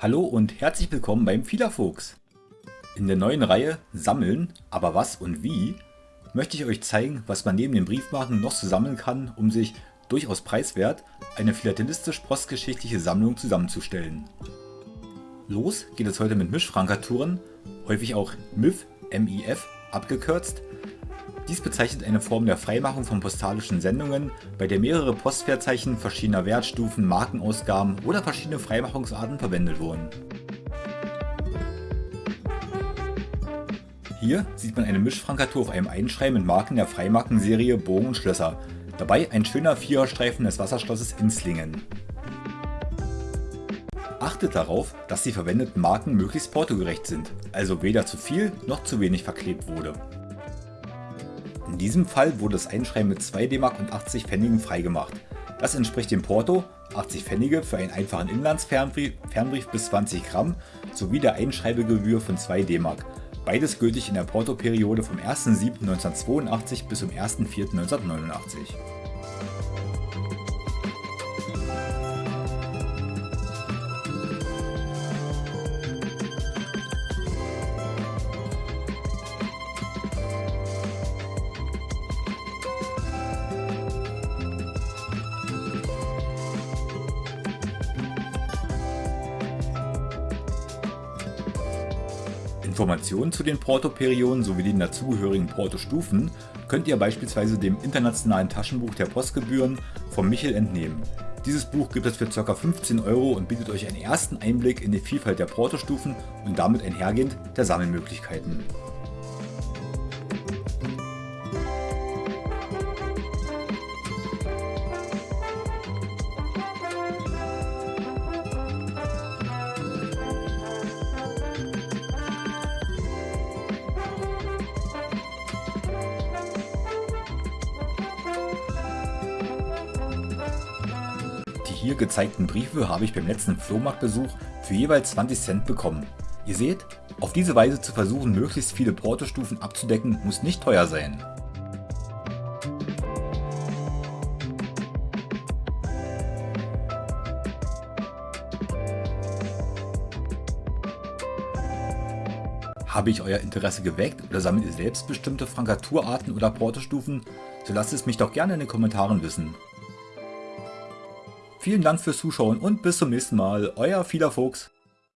Hallo und herzlich willkommen beim Fiederfuchs. In der neuen Reihe Sammeln, aber was und wie, möchte ich euch zeigen, was man neben den Briefmarken noch so sammeln kann, um sich, durchaus preiswert, eine philatelistischen-postgeschichtliche Sammlung zusammenzustellen. Los geht es heute mit Mischfrankaturen, häufig auch MIF, MIF abgekürzt, dies bezeichnet eine Form der Freimachung von postalischen Sendungen, bei der mehrere Postwertzeichen verschiedener Wertstufen, Markenausgaben oder verschiedene Freimachungsarten verwendet wurden. Hier sieht man eine Mischfrankatur auf einem Einschreiben mit Marken der Freimarkenserie Bogen und Schlösser, dabei ein schöner Viererstreifen des Wasserschlosses Inslingen. Achtet darauf, dass die verwendeten Marken möglichst portogerecht sind, also weder zu viel noch zu wenig verklebt wurde. In diesem Fall wurde das Einschreiben mit 2 DM und 80 Pfennigen freigemacht. Das entspricht dem Porto 80 Pfennige für einen einfachen Inlandsfernbrief Fernbrief bis 20 Gramm sowie der Einschreibegebühr von 2 DM. Beides gültig in der Portoperiode vom 1.7.1982 bis zum 1.4.1989. Informationen zu den Portoperioden sowie den dazugehörigen Portostufen könnt ihr beispielsweise dem internationalen Taschenbuch der Postgebühren von Michel entnehmen. Dieses Buch gibt es für ca. 15 Euro und bietet euch einen ersten Einblick in die Vielfalt der Portostufen und damit einhergehend der Sammelmöglichkeiten. Hier gezeigten Briefe habe ich beim letzten Flohmarktbesuch für jeweils 20 Cent bekommen. Ihr seht, auf diese Weise zu versuchen möglichst viele Portostufen abzudecken muss nicht teuer sein. Habe ich euer Interesse geweckt oder sammelt ihr selbst bestimmte Frankaturarten oder Portostufen? So lasst es mich doch gerne in den Kommentaren wissen. Vielen Dank fürs Zuschauen und bis zum nächsten Mal, euer Fiederfuchs.